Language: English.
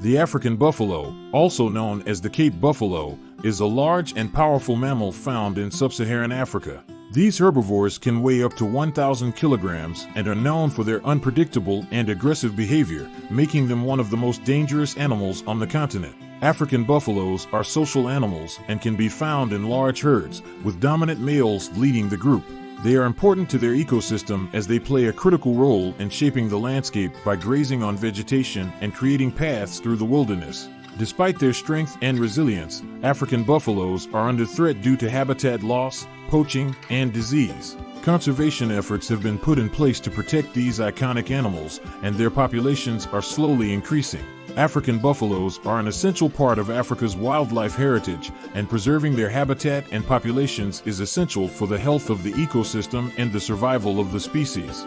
The African buffalo, also known as the Cape buffalo, is a large and powerful mammal found in sub-Saharan Africa. These herbivores can weigh up to 1,000 kilograms and are known for their unpredictable and aggressive behavior, making them one of the most dangerous animals on the continent. African buffaloes are social animals and can be found in large herds, with dominant males leading the group. They are important to their ecosystem as they play a critical role in shaping the landscape by grazing on vegetation and creating paths through the wilderness. Despite their strength and resilience, African buffaloes are under threat due to habitat loss, poaching, and disease. Conservation efforts have been put in place to protect these iconic animals, and their populations are slowly increasing. African buffaloes are an essential part of Africa's wildlife heritage, and preserving their habitat and populations is essential for the health of the ecosystem and the survival of the species.